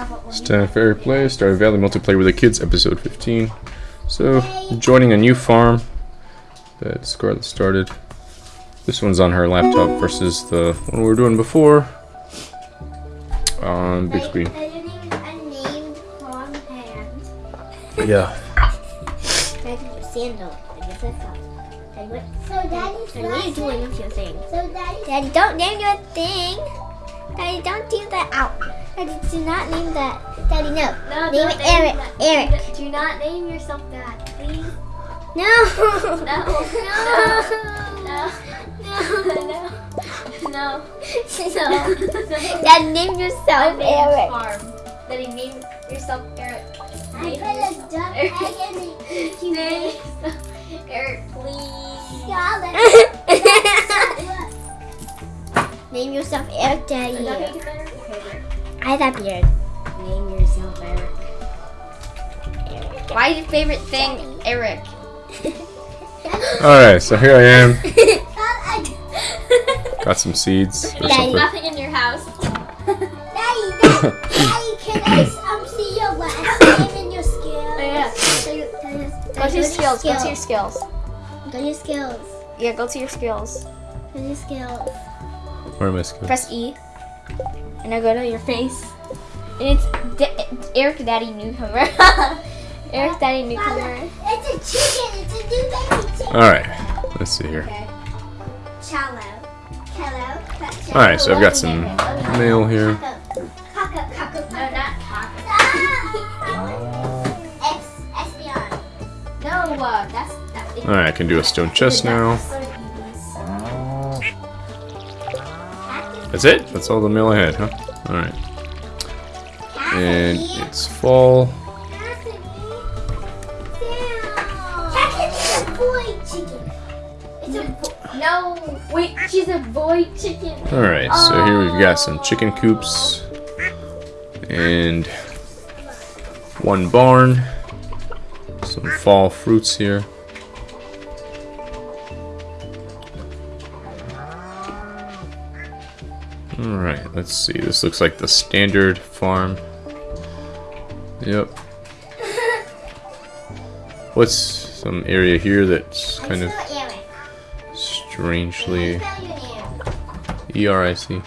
Yeah, It's time for Fair Play, Stardew Valley Multiplayer with the Kids, episode 15. So, joining a new farm that Scarlett started. This one's on her laptop versus the one we were doing before. On big screen. Yeah. Sandal. I guess that's all. So Daddy's Daddy, what are you doing with your thing? So Daddy. Daddy, don't name your thing. Daddy, don't do that. Out. Daddy, do not name that. Daddy, no. No, name it Eric. that. Eric. Do not name yourself that, please. No. No. No. No. No. No. No. Daddy, name yourself My name's Eric. Farm. Daddy, name yourself Eric. I Name put a duck Eric. egg in the Name yourself Eric, please. Name yourself Eric, Daddy. Is that make it better? Okay, there. I that beard. Name yourself Eric. Why is your favorite thing Eric? Alright, so here I am. Got some seeds or Daddy. something. Nothing in your house. Daddy, Daddy, Daddy, can I um, see your last name and your skills? Oh, yeah. So you- Daddy, Go to your skills. Go to your skills. skills. Go to your skills. Yeah, go to your skills. Go to your skills. Where am I skills? Press E. And I go to your face. And it's D- Eric Daddy Newcomer. Eric Daddy Newcomer. It's a chicken. It's a new baby chicken. Alright, let's see here. Okay. Cello. Cello. Alright, so I've got some mail here. Caco, caco, No, not cock. X, Espeon. No, uh, that's. that's Alright, I can do a stone chest now. That's it? That's all the mail I had, huh? Alright. And it's fall. No, wait, she's a boy chicken. Alright, so here we've got some chicken coops. And one barn. Some fall fruits here. Alright, let's see. This looks like the standard farm. Yep. What's some area here that's kind of strangely Spell your name. E R I C? Yeah,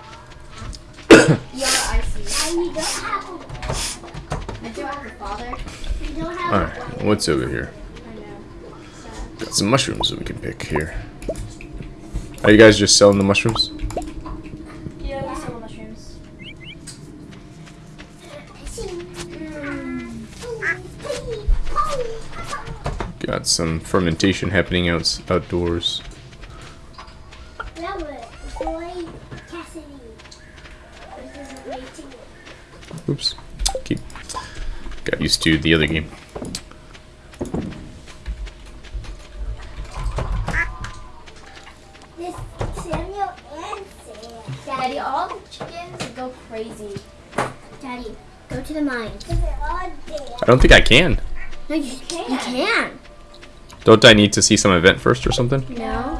I see. And you don't have a, I do have a father. you don't have Alright, what's over here? Got some mushrooms that we can pick here. Are you guys just selling the mushrooms? Yeah, we sell mushrooms. Got some fermentation happening out outdoors. Robert, boy, Cassidy. This is a great chicken. Oops. Keep. Got used to the other game. This Samuel and Sam. Daddy, all the chickens go crazy. Daddy, go to the mines. They're all dead. I don't think I can. Don't I need to see some event first or something? No.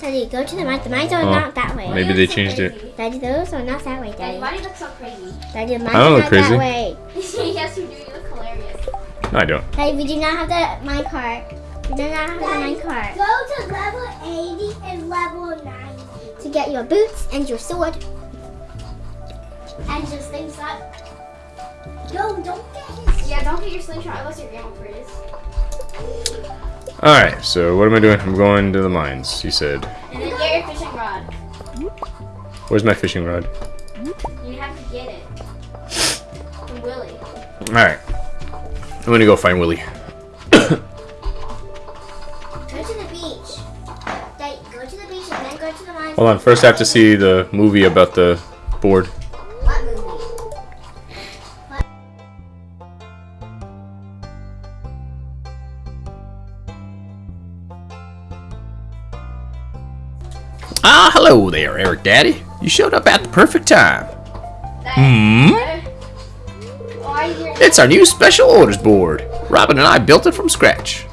Daddy, go to the mines. The mines are Oh, not that way. Maybe they changed it. Daddy, those are not that way, Daddy, Daddy. why do you look so crazy? Daddy, the mines I don't are look not crazy. that way. yes, you do. You look hilarious. No, I don't. Daddy, we do not have the mine cart. We do not have the mine cart. Go to level 80 and level 90 to get your boots and your sword. And just things up. No, don't get his. Yeah, don't get your slingshot unless your grandma prays. Alright, so what am I doing? I'm going to the mines, you said. And then get your fishing rod. Where's my fishing rod? You have to get it. From Willy. Alright. I'm gonna go find Willy. Go to the beach. Go to the beach and then go to the mines. Hold on, first I have to see the movie about the board. Ah, hello there, Eric Daddy. You showed up at the perfect time. Hmm? Why is your It's our new special orders board. Robin and I built it from scratch.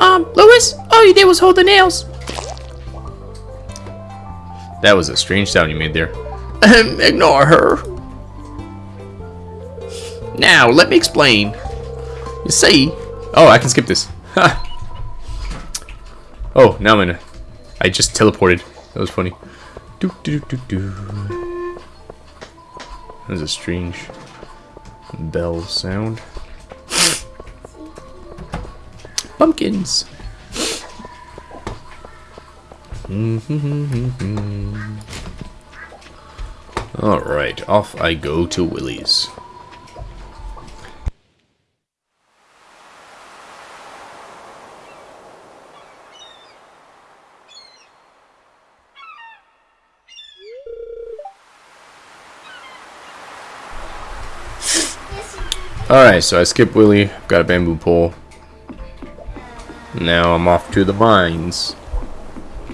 Um, Lewis, all you did was hold the nails. That was a strange sound you made there. Ignore her. Now, let me explain. You see... Oh, I can skip this. Oh, now I'm in a... I just teleported. That was funny. Do, do, do, do. That was a strange bell sound. Pumpkins! Alright, off I go to Willy's. Alright, so I skipped Willy, got a bamboo pole. Now I'm off to the mines.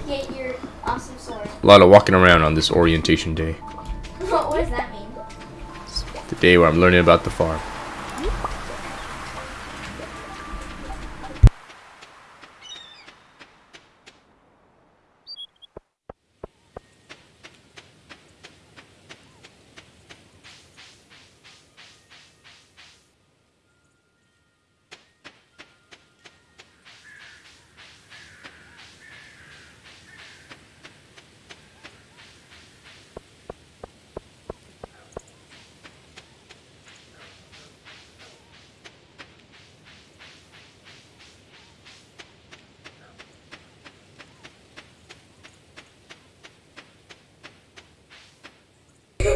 Get your awesome sword. A lot of walking around on this orientation day. what does that mean? The day where I'm learning about the farm.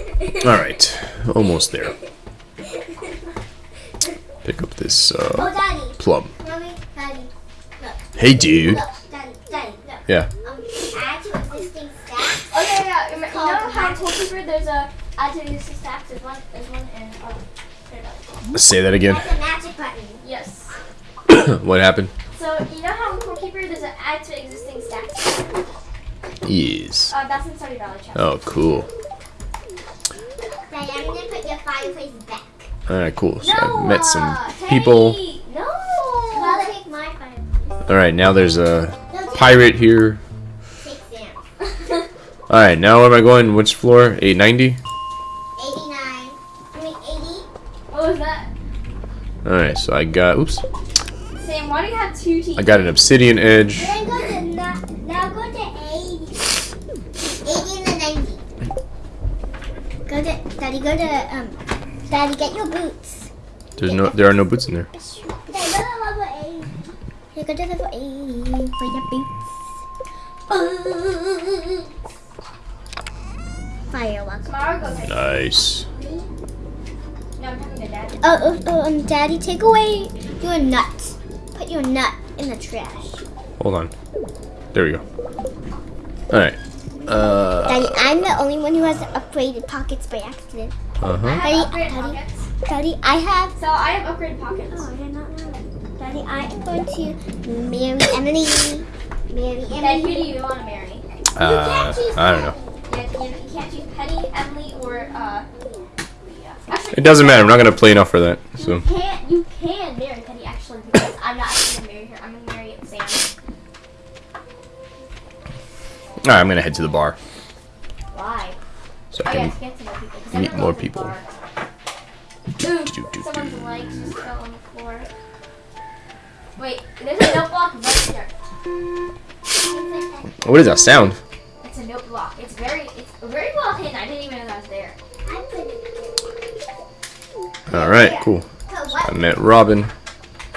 Alright, almost there. Pick up this Oh, uh, Daddy. plum. Mommy, Daddy. Hey dude! Look, Daddy, Daddy, look. Yeah. Um, add to existing stacks. Oh yeah, yeah. You know how in magic. Toolkeeper there's a add to existing stacks. There's one. There's one in. Uh, Paradise. Say that again. That's a magic button. yes. what happened? So you know how in Toolkeeper there's an add to existing stacks. Yes. Uh, that's in Stardew Valley chest. Oh, cool. Daddy, I'm gonna put your fireplace back. Alright, cool. So No, I met some uh, people. Teddy, No. Well, take my fireplace. Alright, now there's a No, pirate here. Alright, now where am I going? Which floor? 890? 89. I mean, 80. what was that? Alright, so I got, oops. Sam, why do you have two teeth? I got an obsidian edge. Then go to, now, now go to 80. 80 and the 90. Go to, Daddy, go to, um, Daddy, get your boots. There's no, there are no boots in there. Daddy, go to level 80. You go to level 80 for your boots. Fireworks. Tomorrow go ahead. Nice. I'm talking to Dad. Oh, oh, oh, um, Daddy, take away your nut. Put your nut in the trash. Hold on. There we go. Alright. Uh, Daddy, I'm the only one who has upgraded pockets by accident. Uh-huh. Daddy, Daddy. Pockets. Daddy, I have. So I have upgraded pockets. Oh, I did not know that. Daddy, I am going to marry Emily. Marry Dad, Emily. who do you want to marry? Uh, I don't know. Yeah, you, you can't choose Penny, Emily, or uh. Leah. Actually, It doesn't matter. I'm not gonna play enough for that. So. You can't. You can marry Penny actually because I'm not actually gonna marry her. I'm gonna marry Sam. Alright, I'm gonna head to the bar Why? so Oh I can to get to know people. 'cause meet more goes to people. Bar. do, Ooh, do, do, someone's legs just fell on the floor. Wait, there's a note block right here. What is that sound? It's a note block. It's very, it's very well hidden. I didn't even know that was there. I'm. Alright, cool. So I met Robin.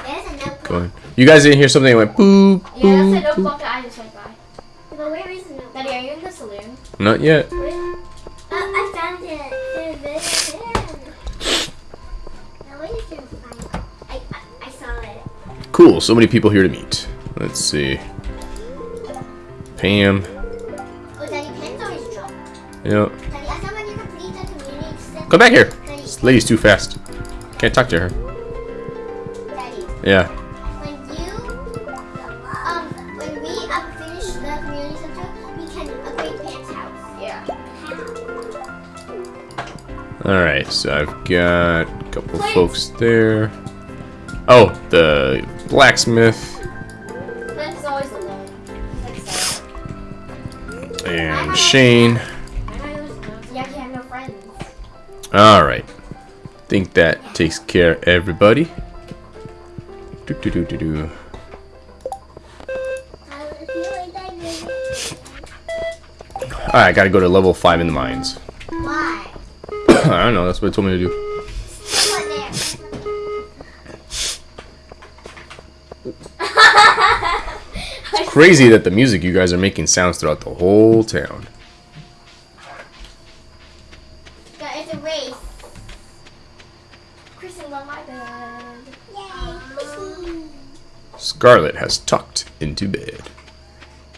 There's a notebook. Going. You guys didn't hear something that went boop, Yeah, that's a boop, note boop. block that I just went by. But where is the notebook? Daddy, are you in the saloon? Not yet. Where is Uh, I found it. There's this there. Now where did you find it? I, I, I saw it. Cool. So many people here to meet. Let's see. Pam. Oh, Daddy, Penn's always drunk. Yeah. Daddy, as someone you complete the community center. Come back here. This lady's too fast. Can't talk to her. Yeah. when you, um, when we finish the community center, we can upgrade Penn's house. Yeah. Alright, so I've got a couple folks there. Oh, the blacksmith Clint's always alone. He's like sad. and Shane. Yeah, he had no friends. Alright. think that takes care of everybody. Do do do do do. I feel like I did. Alright, I gotta go to level 5 in the mines. Why? I don't know, that's what it told me to do. Someone there. Crazy that the music you guys are making sounds throughout the whole town. Yeah, It's a race. Kristen love my bed. Yay. Scarlet has tucked into bed.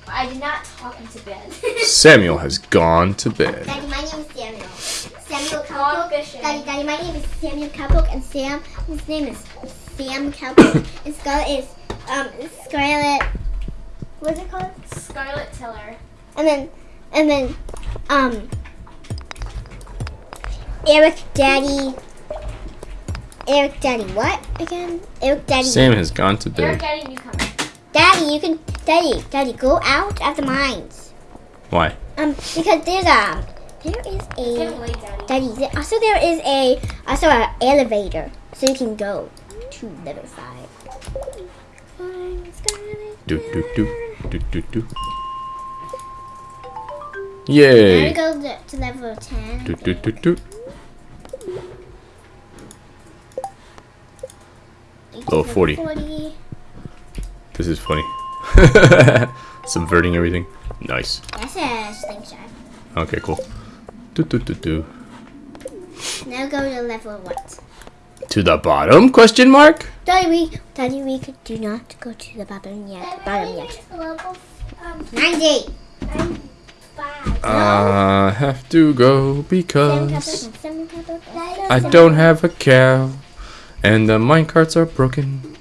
I did not talk into bed. Samuel has gone to bed. Daddy, my name is Samuel. Samuel Gone Cowpoke. Daddy, Daddy, my name is Samuel Cowpoke, and Sam, his name is Sam Cowpoke, and Scarlet is um Scarlet. What's it called? Scarlet Tiller. And then, and then, um, Eric Daddy. Eric Daddy, what again? Eric Daddy. Sam has gone to bed. Eric bed. Daddy Newcomer. Daddy, you can, Daddy, Daddy, go out of the mines. Why? Um, because there's a, there is It's getting a, late, Daddy. Daddy, there, also there is a, also an elevator, so you can go to level five. Do do do do do do. Now we go to, to level ten. Do do do do. Level 40. 40. This is funny. Subverting everything. Nice. That's a slingshot. Okay, cool. Do do do do. Now go to level what? To the bottom? Question mark. Daddy, we, Daddy, we could do not go to the bottom yet. Bottom yet. Um, Ninety. I have to go because couple, seven couple, I don't have a cow, and the minecarts are broken,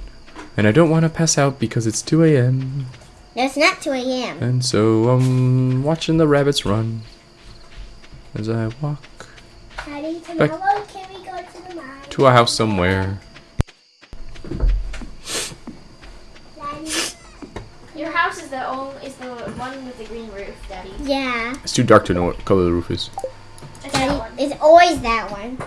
and I don't want to pass out because it's 2 a.m. No, it's not 2 a.m. And so I'm watching the rabbits run as I walk Daddy, Back- can we go to the mine? to a house somewhere. Daddy. Your house is the only is the one with the green roof, Daddy. Yeah. It's too dark to know what color the roof is. It's that Daddy, one. it's always that one.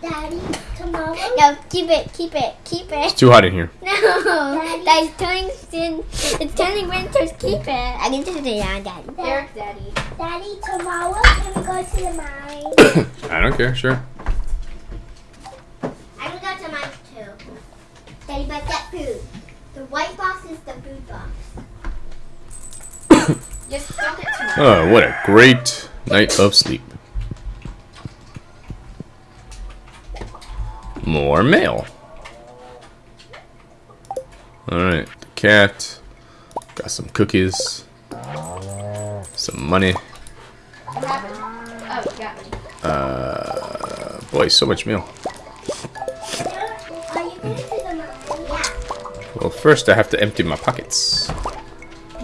Daddy, tomorrow? No, keep it, keep it, keep it. It's too hot in here. No, Daddy's turning, in, it's turning winters, keep it. I can just it on Daddy. Eric Daddy. Daddy, tomorrow can we go to the mine? I don't care, sure. I can go to mine too. Daddy, but that food. The white box is the food box. Just don't get too much. Oh, what a great night of sleep. More mail. Alright, the cat. Got some cookies. Some money. What happened? Oh, you got me. Uh, boy, so much mail. Well, first I have to empty my pockets.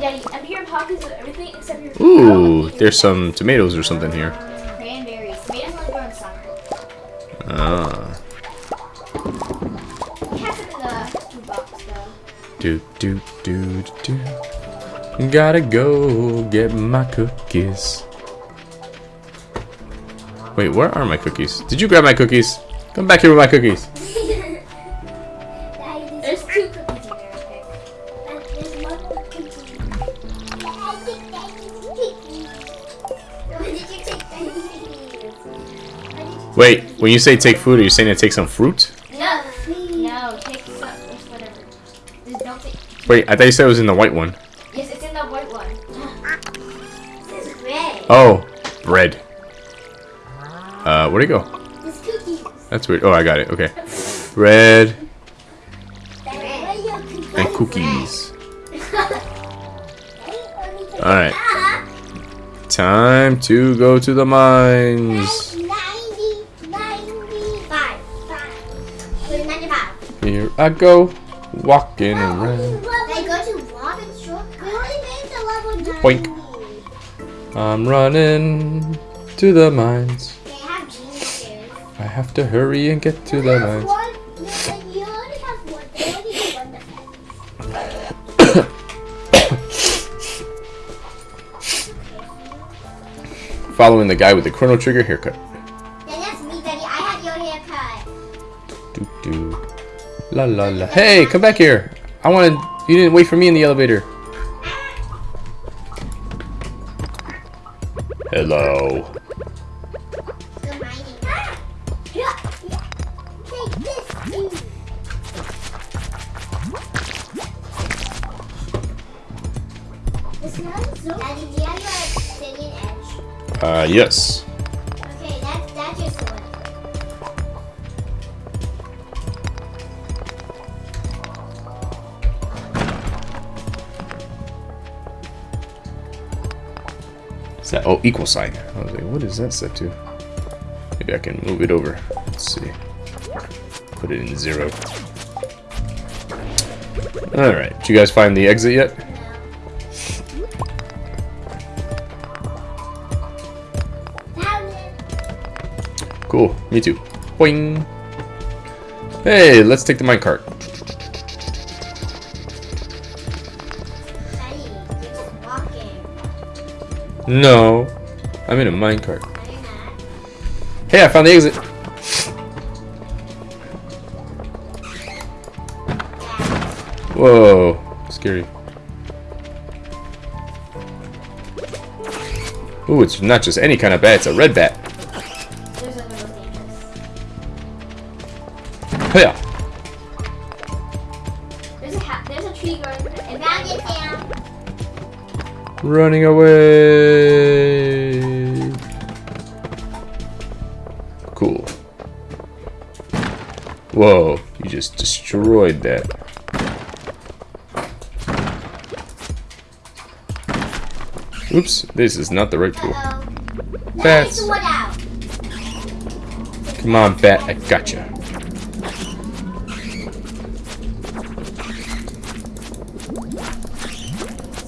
Daddy, empty your pockets of everything except your. Ooh, there's some tomatoes or something here. cranberries. Tomatoes only grow in summer. Ah, We in the food though. do do do do. Gotta go get my cookies. Wait, where are my cookies? Did you grab my cookies? Come back here with my cookies. Wait, when you say take food, are you saying to take some fruit? No, no, take some, it's whatever. Just don't take. Wait, I thought you said it was in the white one. Yes, it's in the white one. This is red. Oh, bread. Uh, where'd it go? This cookie. That's weird. Oh, I got it. Okay. Bread Red. and cookies. Alright. Time to go to the mines. I go, walking around. They go to Robin's short. We only made to level 90. Boink. I'm running to the mines. They have geniuses. I have to hurry and get to the mines. One, no, you only have one. They only have one defense. Following the guy with the chrono trigger haircut. La la la. Hey, come back here. I wanted. You didn't wait for me in the elevator. Hello. Go mining. Oh, equal sign. I was like, what is that set to? Maybe I can move it over. Let's see. Put it in zero. Alright. Did you guys find the exit yet? Cool. Me too. Boing. Hey, let's take the minecart. No. I'm in a minecart. No. Hey, I found the exit. Whoa. Scary. Ooh, it's not just any kind of bat, it's a red bat. There's a. Yeah. There's a there's a tree growing. And Found it, Running away. That. Oops, this is not the right tool. Bats. Let me sword out. Come on, bat, I gotcha.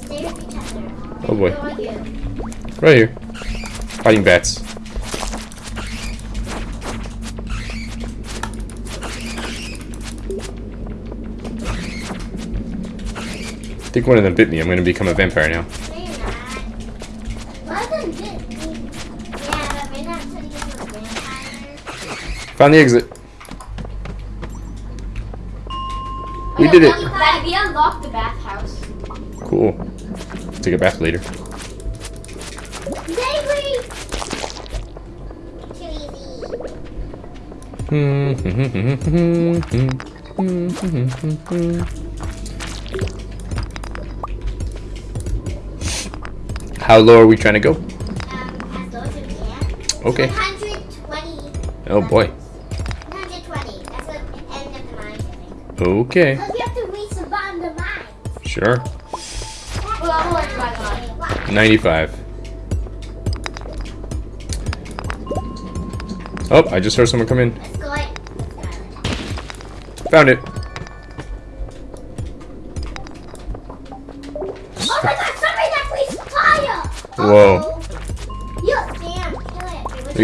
Stay with each other. Oh boy. Right here. Fighting bats. Think one of them bit me. I'm gonna become a vampire now. No, you're not. What does this mean? Yeah, but we're not turning into a vampire. Found the exit. We did it. We unlocked the bathhouse. Cool. Take a bath later. Daily! How low are we trying to go? Um, as low as we can. Okay. 120. Oh boy. 120. That's the end of the mine, I think. Okay. Because you have to reach the bottom of the mine. Sure. Well, I'm going to my Watch. 95. Oh, I just heard someone come in. Let's go in. Let's go. Found it.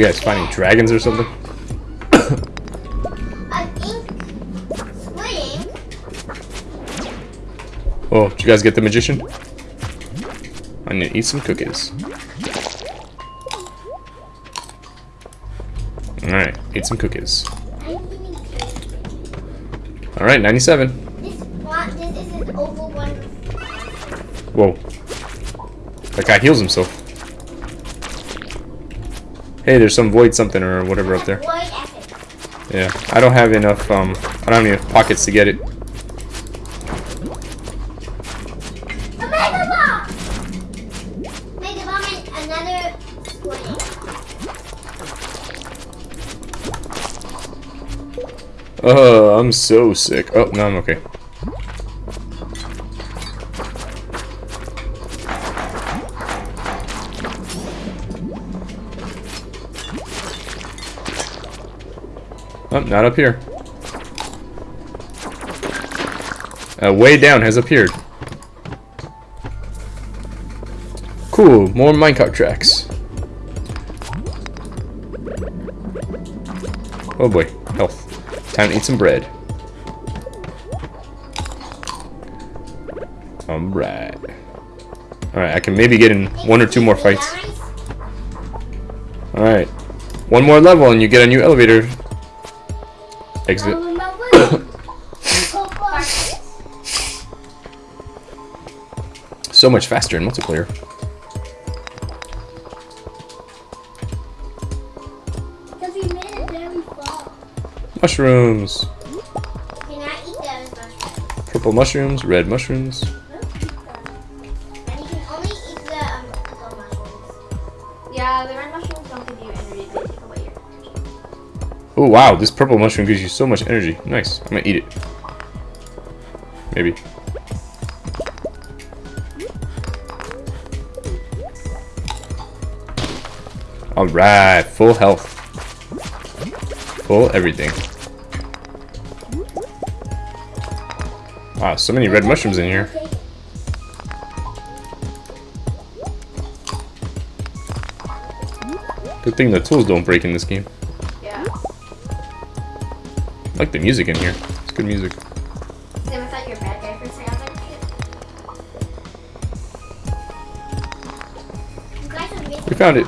You guys finding dragons or something? An ink split. Oh, did you guys get the magician? I need to eat some cookies. Alright, eat some cookies. I'm eating cake. Alright, 97. This this is an one. Whoa. That guy heals himself. Hey, there's some void something or whatever up there. Yeah, I don't have enough, um, I don't have enough pockets to get it. A mega bomb! Mega bomb and another split. Oh, I'm so sick. Oh, no, I'm okay. Not up here. Uh, way down has appeared. Cool, more minecart tracks. Oh boy, health. Time to eat some bread. Alright. Alright, I can maybe get in one or two more fights. Alright. One more level and you get a new elevator exit. My word. Go far. So much faster in multiplayer. Because we made it very far. Mushrooms. Can I eat those mushrooms? Purple mushrooms, red mushrooms. Wow, this purple mushroom gives you so much energy. Nice. I'm gonna eat it. Maybe. Alright, full health. Full everything. Wow, so many red mushrooms in here. Good thing the tools don't break in this game. I like the music in here. It's good music. Sam, I thought you were a bad guy for a second. I was like, You guys are making We found it.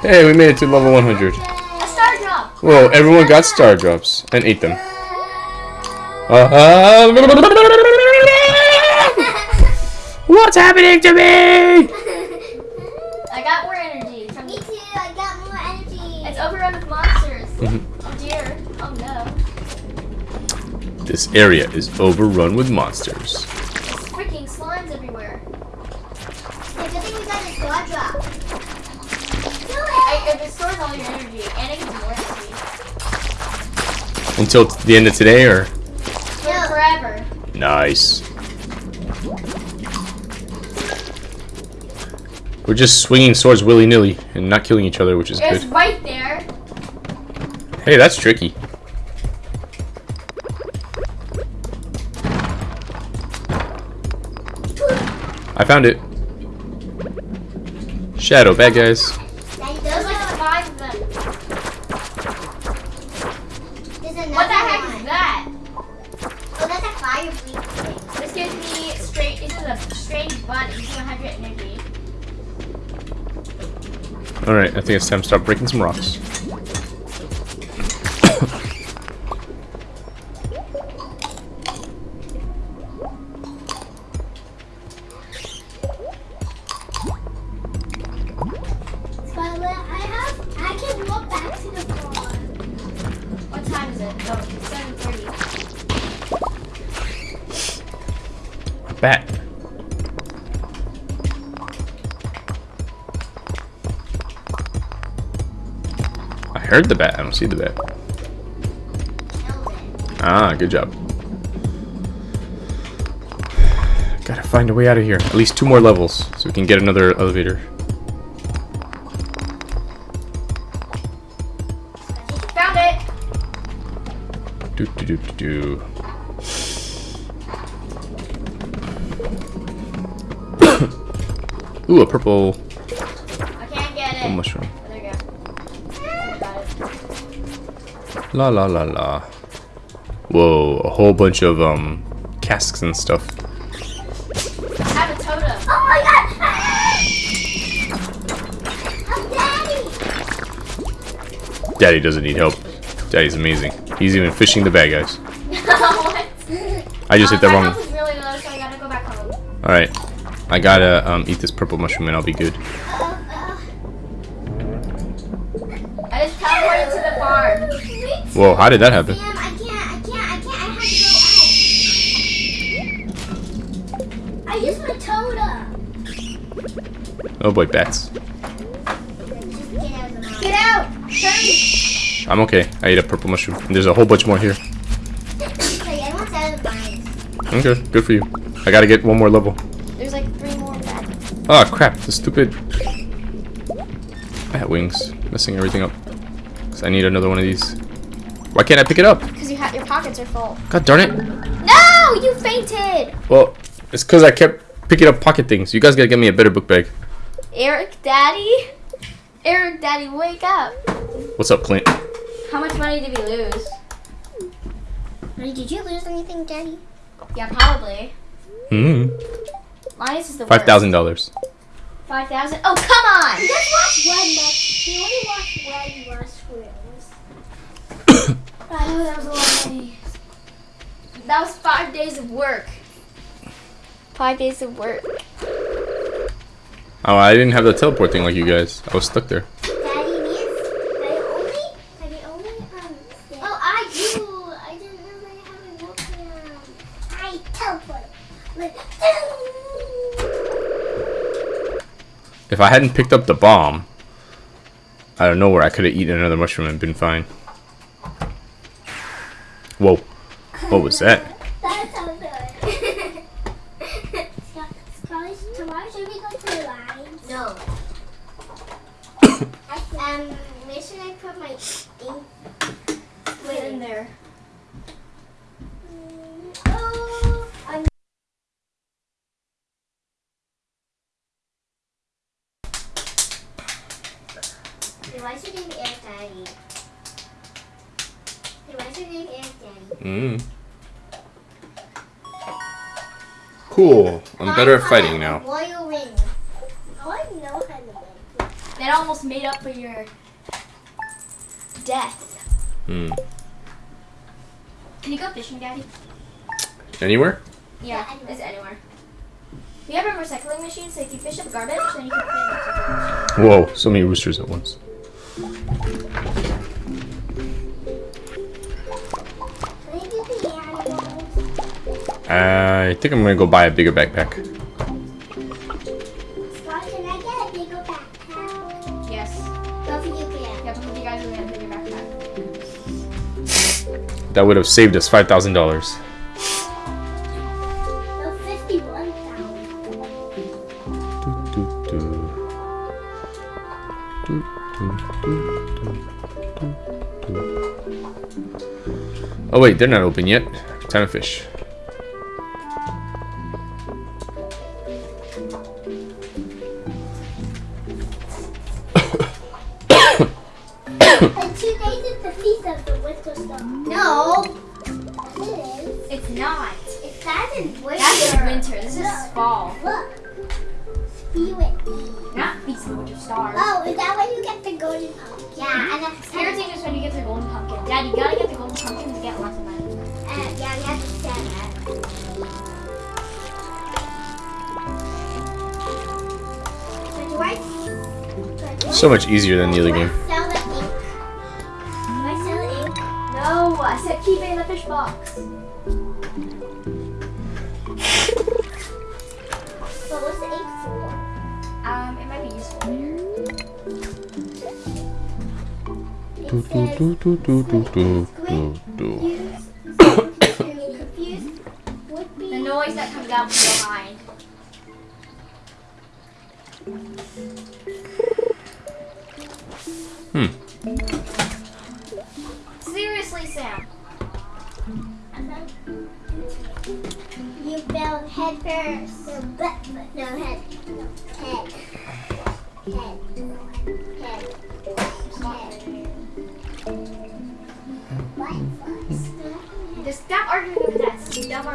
Hey, we made it to level 100. a star drop. Whoa, everyone got star drops and ate them. Uh, what's happening to me? This area is overrun with monsters. Freaking slimes everywhere. The good thing we got is star drop. Do I, it. it stores all your energy, and it gives more energy. Until the end of today, or? For No. forever. Nice. We're just swinging swords willy-nilly and not killing each other, which is It's good. right there. Hey, that's tricky. I found it. Shadow, bad guys. Daddy, There's those like are- five of them. There's another What the heck one. is that? Oh, that's a fire thing. This gives me straight. This is a strange bun. It gives 100 energy. Alright, I think it's time to start breaking some rocks. Heard the bat, I don't see the bat. Ah, good job. Gotta find a way out of here. At least two more levels, so we can get another elevator. Found it. Do do do do do. Ooh, a purple, La la la la. Whoa, a whole bunch of um casks and stuff. I have a totem. Oh my god! Daddy! Daddy doesn't need help. Daddy's amazing. He's even fishing the bad guys. what? I just hit the Um, my wrong. health is really low, so I gotta go back home. All right, I gotta um eat this purple mushroom and I'll be good. Whoa, how did that happen? Sam, I can't, I can't, I can't, I have to go out. I used my totem. Oh boy, bats. Get out of the mouth. Get out! Hurry! I'm okay. I ate a purple mushroom. There's a whole bunch more here. Okay, everyone's out of the mines. Okay, good for you. I gotta get one more level. There's like three more bad. Oh ah, crap, the stupid bat wings. Messing everything up. Cause I need another one of these. Why can't I pick it up? Because you ha- your pockets are full. God darn it. No! You fainted! Well, it's cause I kept picking up pocket things. You guys gotta get me a better book bag. Eric Daddy? Eric Daddy, wake up! What's up, Clint? How much money did we lose? Did you lose anything, Daddy? Yeah, probably. Hmm. Linus is the Five thousand dollars. Five thousand? Oh, come on! We just watched one match. We only watched one last squirrels. Oh, that was a lot of days. That was five days of work. Five days of work. Oh, I didn't have the teleport thing like you guys. I was stuck there. Daddy needs. Daddy only. Daddy only. Um. Oh, I do. I didn't remember how to walk around. I teleport. Like. If I hadn't picked up the bomb, I don't know where I could have eaten another mushroom and been fine. Whoa. What was that? Fighting now. Royal ring. Oh, I know how to win. That almost made up for your death. Hmm. Can you go fishing, Daddy? Anywhere? Yeah, Yeah, anywhere. it's anywhere. We have a recycling machine, so if you fish up garbage, then you can put it in the. Whoa, so many roosters at once. I do the animals? I think I'm gonna go buy a bigger backpack. That would have saved us five thousand dollars. Oh wait, they're not open yet. Time to fish. So much easier than the other game. Sell the ink. I sell the ink? No, I said keep it in the fish box. But what's the ink for? Um, it might be useful later. Do, do, do, do, do, do, do.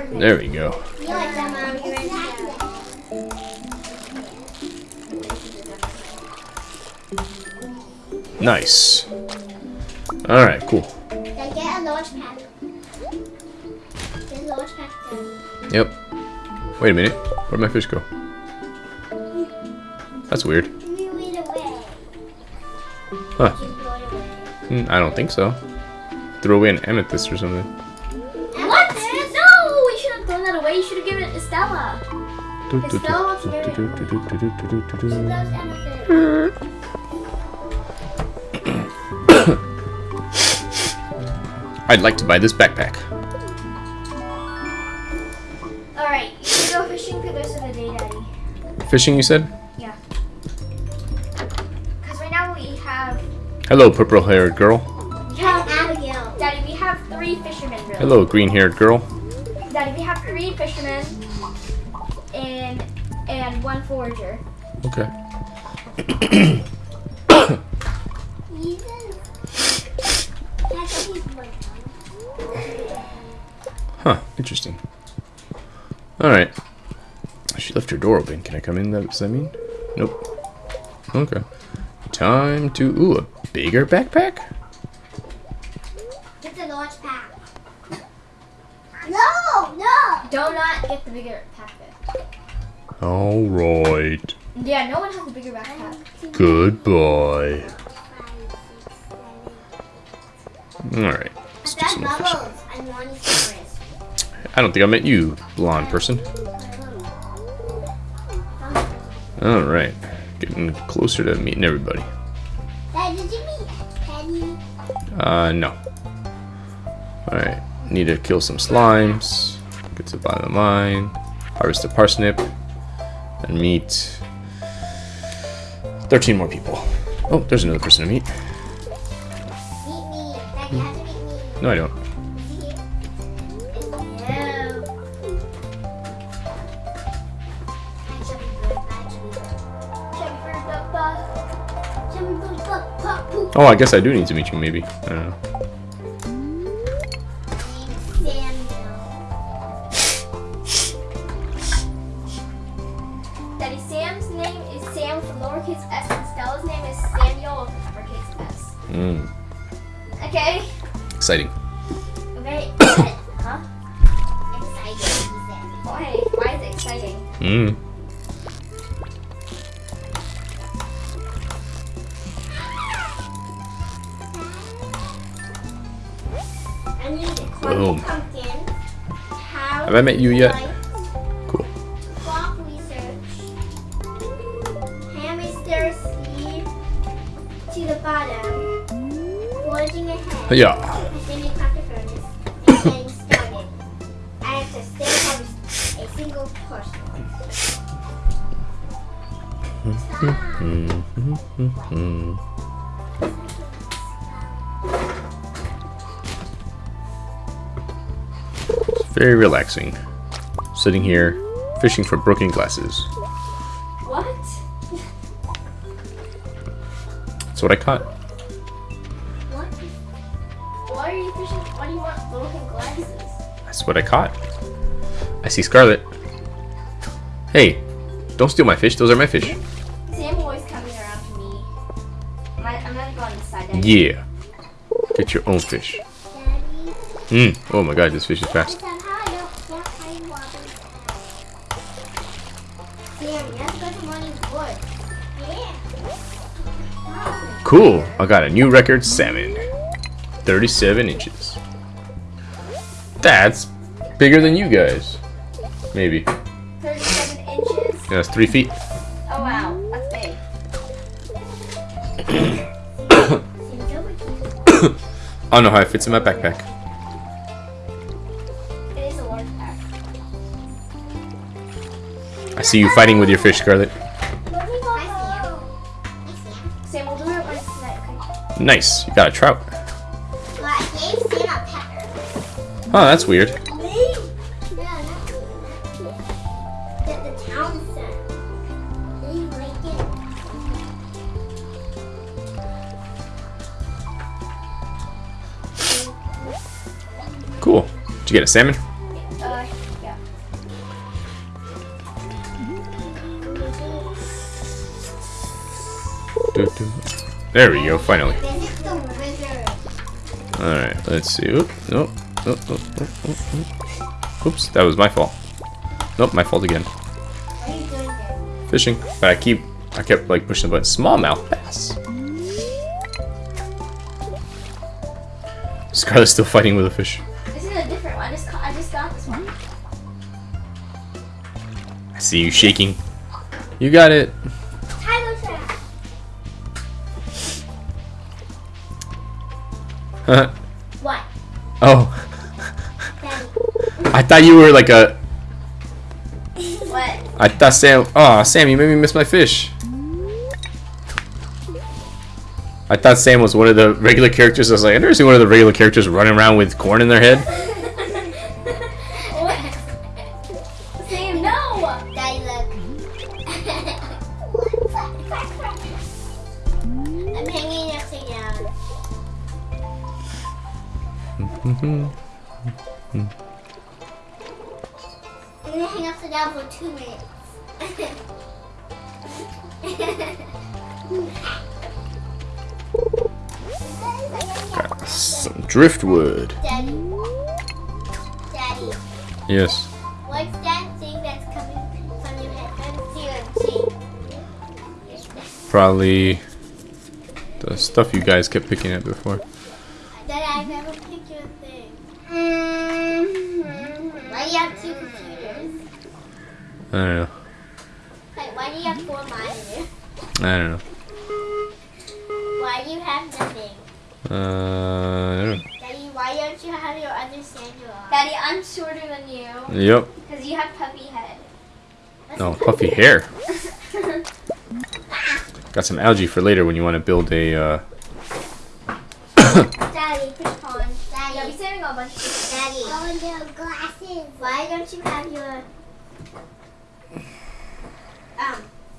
There we go. Nice. Alright, cool. Yep. Wait a minute. Where'd my fish go? That's weird. Huh. Hmm, I don't think so. Throw away an amethyst or something. Estelle wants to get it. She loves amethyst. I'd like to buy this backpack. All right, you can go fishing for the rest of the day, Daddy. Fishing, you said? Yeah. Because right now we have, Hello, purple-haired girl. have, Abigail. Daddy, we have three fishermen. Really. Hello, green-haired girl. Can I come in? That- Does that mean? Nope. Okay. Time to... Ooh, a bigger backpack? It's a large pack. No, no. Do not get the bigger packet. Alright. Yeah, no one has a bigger backpack. Goodbye. Alright. Let's do some more I'm wanting cigarettes. I don't think I met you, blonde person. Alright. Getting closer to meeting everybody. Dad, did you meet Penny? Uh, no. Alright. Need to kill some slimes. Get to the bottom of the mine. Harvest a parsnip. And meet 13 more people. Oh, there's another person to meet. Meet me. Dad, you have to meet me. No, I don't. Oh, I guess I do need to meet you, maybe. I don't know. Have I met you yet? Cool. clock relaxing. Sitting here, fishing for broken glasses. What? That's what I caught. What? Why are you fishing? Why do you want broken glasses? That's what I caught. I see Scarlet. Hey, don't steal my fish. Those are my fish. Sam always coming around to me. I'm not, going this side. Yeah. Get your own fish. Daddy? Mm. Oh my god, this fish is fast. Got a new record salmon. 37 inches. That's bigger than you guys. Maybe. 37 inches. Yeah, that's three feet. Oh wow, that's big. Oh, Sam's over here. I don't know how it fits in my backpack. It is a large pack. I see you fighting with your fish, Scarlet. Nice. You got a trout. Oh, that's weird. Cool. Did you get a salmon? Uh, yeah. There we go, finally. Alright, let's see. Oop, nope. Oop, oop, oop, oop, oop. Oops, that was my fault. Nope, my fault again. What are you doing there? Fishing. But I keep I kept like pushing the button. Smallmouth bass. Scarlet's still fighting with a fish. This is a different one. I just, I just got this one. I see you shaking. You got it. What? oh, Daddy. I thought you were like a. What? I thought Sam. Oh, Sam, you made me miss my fish. I thought Sam was one of the regular characters. I was like, I've never seen one of the regular characters running around with corn in their head. Mm-hmm. Mm-hmm. Mm-hmm. I'm gonna hang upside down for two minutes. Got some driftwood. Daddy. Daddy. Yes. What's that thing that's coming from your head? Let's see. Probably the stuff you guys kept picking at before. I don't know. Like, why do you have four monitors? I don't know. Why do you have nothing? Uh, I don't know. Daddy, why don't you have your other sandal on? Daddy, I'm shorter than you Yep. because you have puppy head. No, puffy hair. Got some algae for later when you want to build a. Uh... Daddy, push on. Yeah, Daddy, we saving a bunch. Of Daddy. Oh, no, glasses. Why don't you have your um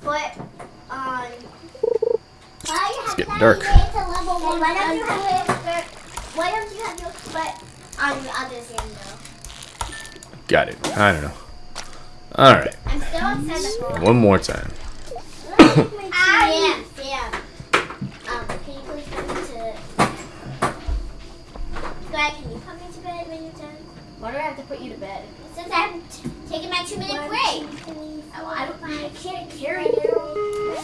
foot on? Why you It's have getting Daddy, dark. It's a level one. Why don't you have your Why don't you have your foot on your other sandal? Got it. I don't know. All right. I'm still on sandal. One more time. Sam, Sam. Um, can you please come into? Greg, can you come into bed when you're done? Why do I have to put you to bed? Since I'm t- taking my two minute break. Oh, I don't. I can't carry you.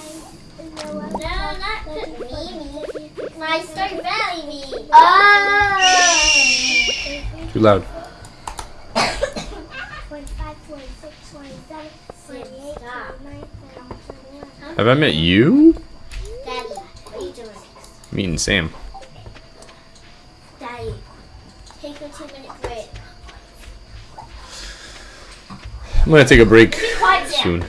No, not the me, me. My Stardew Valley me. Oh. Too loud. 25, 26, 27, 28, 29, 30, Have I met you? Daddy, what are you doing? Meeting Sam. Daddy, take a two minute break. I'm gonna take a break soon.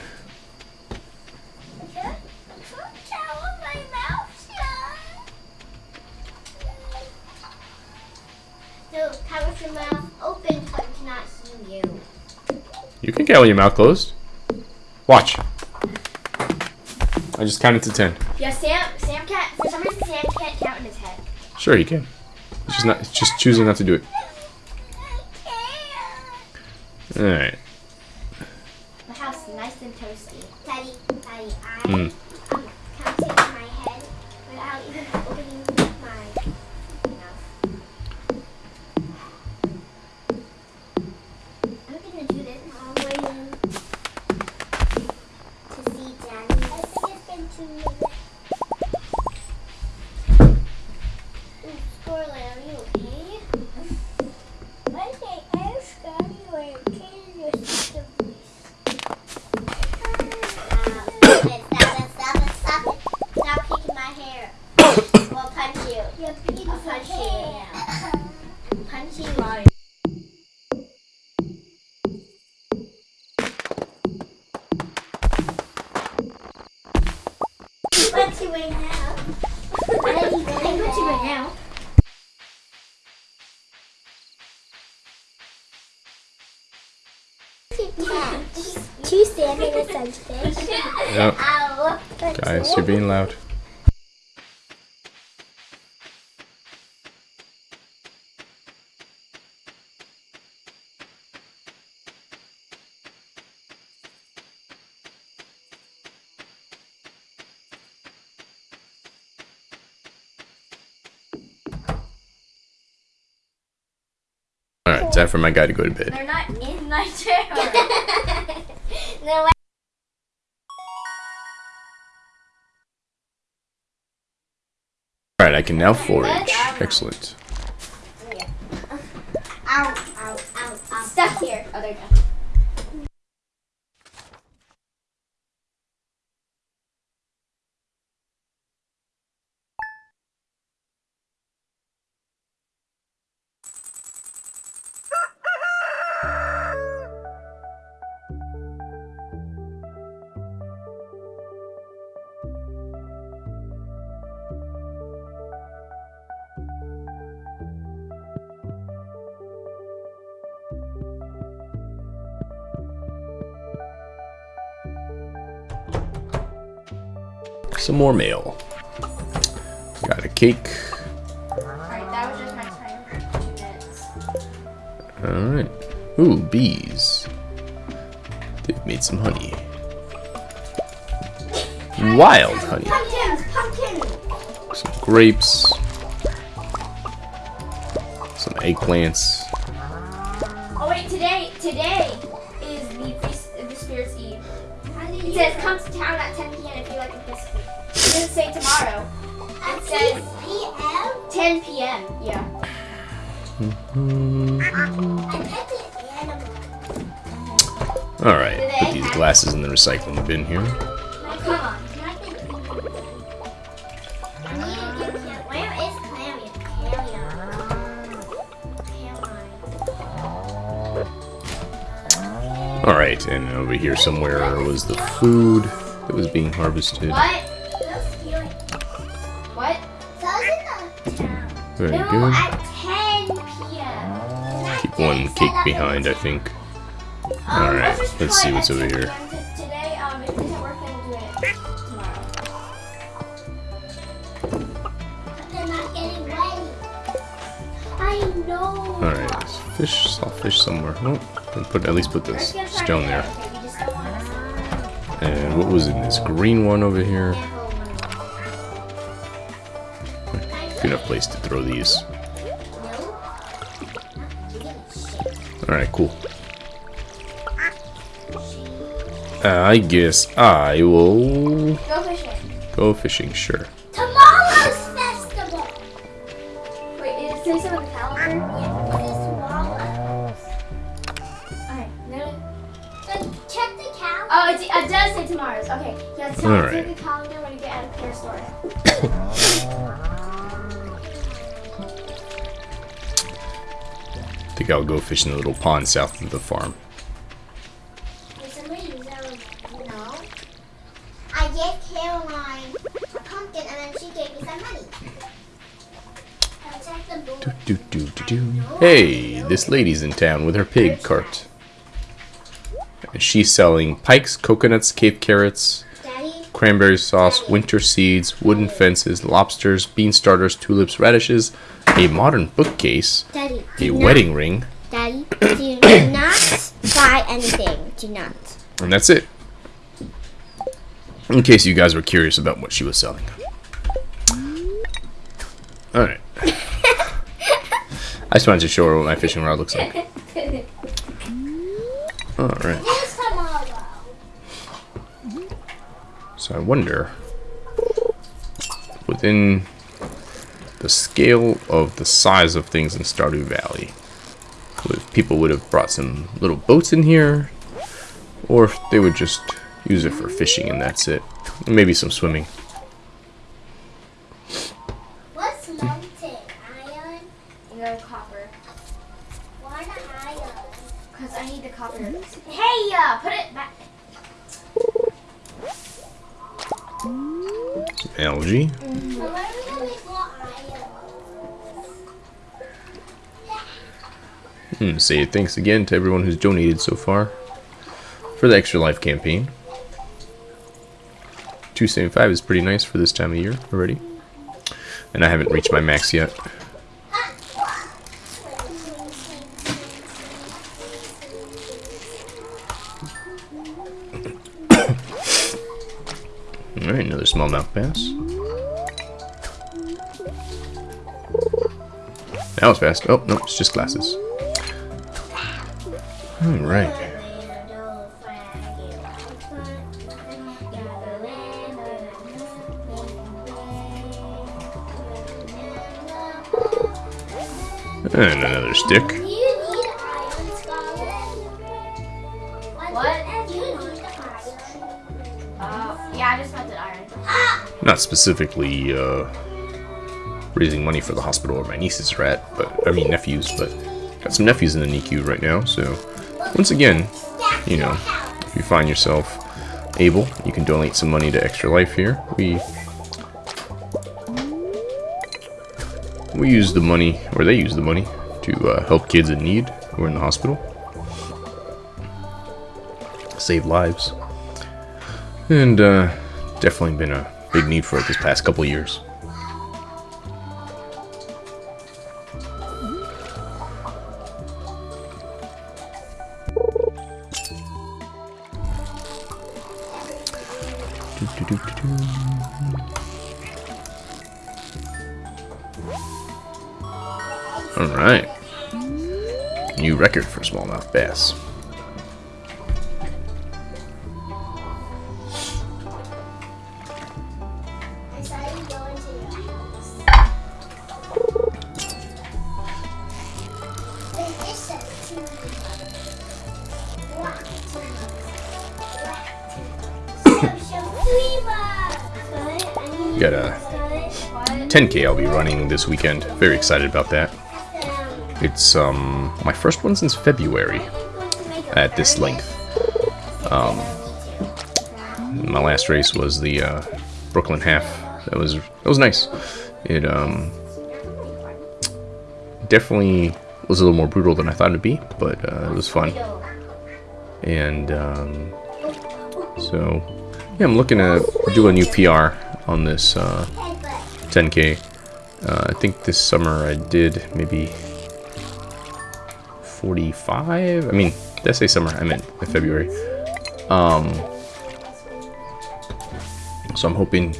So, cover your mouth open so I cannot see you. You can get with your mouth closed. Watch. I just counted to ten. Yeah, Sam. Sam can't. For some reason, Sam can't count in his head. Sure, you can. It's just not. Just choosing not to do it. All right. The house is nice and toasty. Daddy, Daddy, I Mm. You're being loud. All right, time for my guy to go to bed. They're not in my chair. no, can now forage. Excellent. Some more mail. Got a cake. Alright, that was just my time for two minutes. Alright. Ooh, bees. They've made some honey. Wild honey. Pumpkins, pumpkins. Some grapes. Some eggplants. Oh wait, today today is the feast of the Spirits Eve. It says come to town at 10 say tomorrow. At says- 6 p.m. 10 p.m. Yeah. I pet. Alright, put these glasses in the recycling bin here. Come on. Can I get I need to get Cam- Where is Clarion? Clarion. Alright, and over here somewhere was the food that was being harvested. What? Very no, good. at 10 p.m. Keep one cake behind, I think. Um, Alright, let's see what's over here. Today, um, if it doesn't work, then we'll do it tomorrow. They're not getting ready. I know. Alright, fish, saw fish somewhere. Nope. Put at least put this just gonna try stone there. get it, Okay, we just don't want to And what was in this green one over here? Good enough place to throw these. Alright, cool. I guess I will Go fishing. go fishing, sure. Think I'll go fish in the little pond south of the farm. Did somebody use that one? No. I gave Caroline a pumpkin and then she gave me some money. I'll check the book. Do, do, do, do. Hey, this lady's in town with her pig cart. She's selling pikes, coconuts, cave carrots, cranberry sauce, winter seeds, wooden fences, lobsters, bean starters, tulips, radishes, a modern bookcase, A not- wedding ring, Daddy, do not buy anything. Do not. and that's it. In case you guys were curious about what she was selling. Alright. I just wanted to show her what my fishing rod looks like. Alright. So I wonder, within the scale of the size of things in Stardew Valley, if people would have brought some little boats in here, or they would just use it for fishing and that's it. Maybe some swimming. Say thanks again to everyone who's donated so far for the Extra Life campaign. 275 is pretty nice for this time of year already. And I haven't reached my max yet. Alright, another smallmouth bass. That was fast. Oh, no, it's just glasses. Alright. And another stick. Do you need iron, Scarlet? What? Do you need iron? Uh, yeah, I just melted iron. Not specifically uh, raising money for the hospital where my nieces are at, but I mean nephews, but got some nephews in the NICU right now, so once again, you know, if you find yourself able, you can donate some money to Extra Life here. We we use the money, or they use the money, to uh, help kids in need who are in the hospital. Save lives. And uh, definitely been a big need for it this past couple years. So, for smallmouth bass. Got a 10k I'll be running this weekend. Very excited about that. It's um my first one since February at this length. Um, my last race was the uh, Brooklyn half. That was that was nice. It um definitely was a little more brutal than I thought it'd be, but uh, it was fun. And um, so yeah, I'm looking to do a new PR on this uh, 10k. Uh, I think this summer I did maybe 45. I mean, did I say summer? I meant February. Um, so I'm hoping Do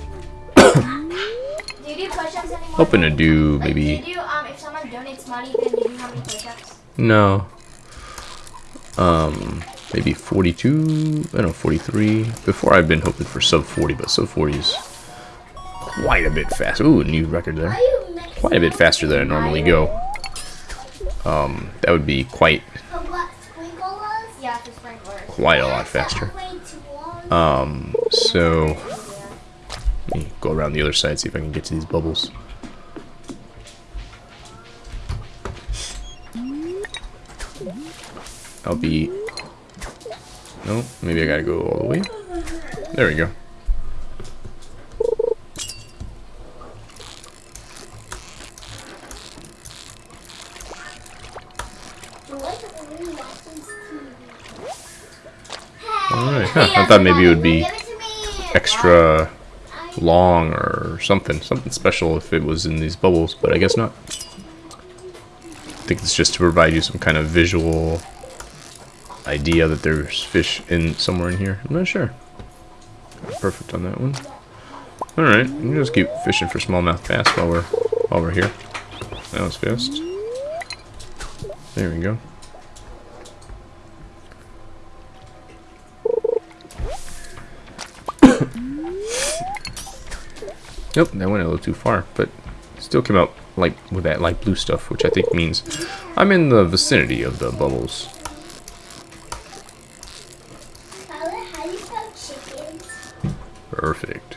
you do push-ups anymore? hoping to do Like, maybe Do you do, um, if someone donates money, then you do how many push-ups? no. Um, maybe 42. I don't know 43. Before I've been hoping for sub 40, but sub 40 is quite a bit faster. Ooh, new record there. Quite a bit faster than I normally go. Um, that would be quite Yeah, for sprinklers. quite a lot faster. Um, so let me go around the other side, see if I can get to these bubbles. I'll be. No, maybe I gotta go all the way. There we go. Alright, huh, I thought maybe it would be extra long or something, something special if it was in these bubbles, but I guess not. I think it's just to provide you some kind of visual idea that there's fish in somewhere in here. I'm not sure. Perfect on that one. Alright, we'll just keep fishing for smallmouth bass while we're while we're here. That was fast. There we go. Nope, that went a little too far, but still came out like with that light blue stuff, which I think means I'm in the vicinity of the bubbles. How do you spell chickens? Perfect.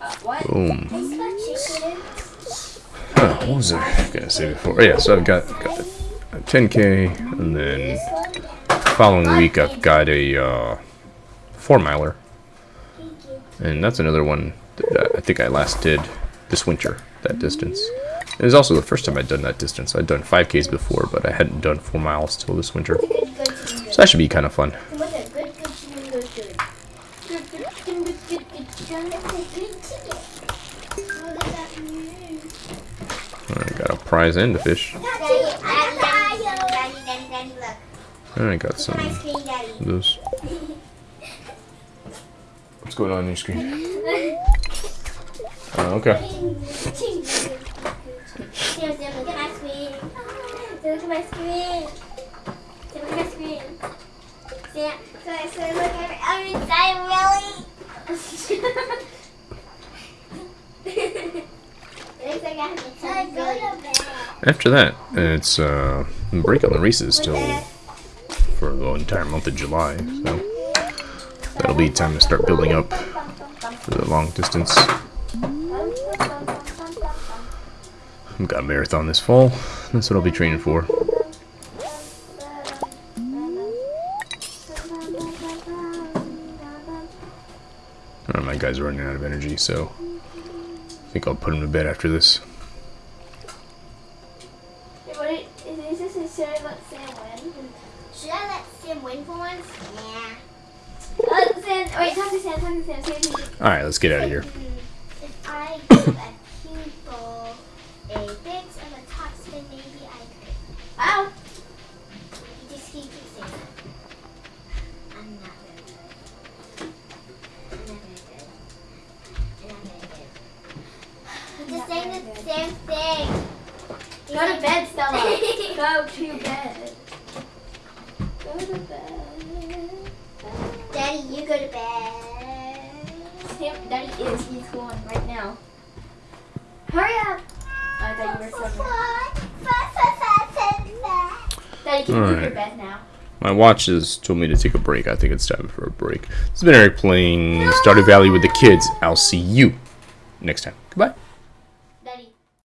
Uh, what? Boom. How do you spell chicken? Huh, what was I gonna say before? Oh, yeah, so I've got, got a 10k, and then following week I've got a uh, four miler, and that's another one that I think I last did this winter. That distance. It was also the first time I'd done that distance. I'd done 5ks before, but I hadn't done four miles till this winter. So that should be kind of fun. I got a prize and a fish. I got some of those. What's going on on your screen? Oh, okay. Look at my screen. Look at my screen. Look at my screen. So, so look at. I'm inside, I really. After that, it's uh, break on the races till for the entire month of July. So that'll be time to start building up for the long distance. I've got a marathon this fall. That's what I'll be training for. Uh, my guy's are running out of energy, so I think I'll put him to bed after this. Alright, let's get out of should watch has told me to take a break. I think it's time for a break. This has been Eric playing Stardew Valley with the kids. I'll see you next time.